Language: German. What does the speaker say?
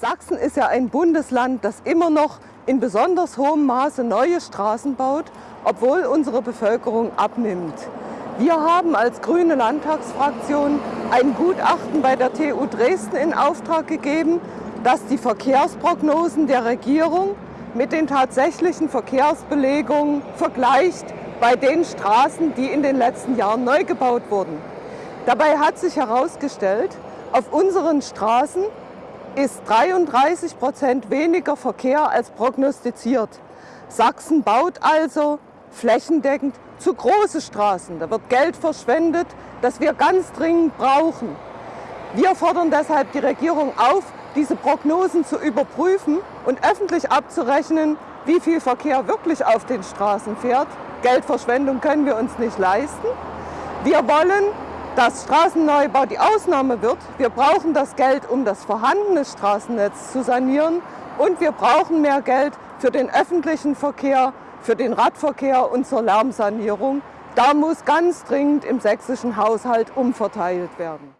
Sachsen ist ja ein Bundesland, das immer noch in besonders hohem Maße neue Straßen baut, obwohl unsere Bevölkerung abnimmt. Wir haben als grüne Landtagsfraktion ein Gutachten bei der TU Dresden in Auftrag gegeben, das die Verkehrsprognosen der Regierung mit den tatsächlichen Verkehrsbelegungen vergleicht bei den Straßen, die in den letzten Jahren neu gebaut wurden. Dabei hat sich herausgestellt, auf unseren Straßen ist 33 Prozent weniger Verkehr als prognostiziert. Sachsen baut also flächendeckend zu große Straßen. Da wird Geld verschwendet, das wir ganz dringend brauchen. Wir fordern deshalb die Regierung auf, diese Prognosen zu überprüfen und öffentlich abzurechnen, wie viel Verkehr wirklich auf den Straßen fährt. Geldverschwendung können wir uns nicht leisten. Wir wollen dass Straßenneubau die Ausnahme wird. Wir brauchen das Geld, um das vorhandene Straßennetz zu sanieren. Und wir brauchen mehr Geld für den öffentlichen Verkehr, für den Radverkehr und zur Lärmsanierung. Da muss ganz dringend im sächsischen Haushalt umverteilt werden.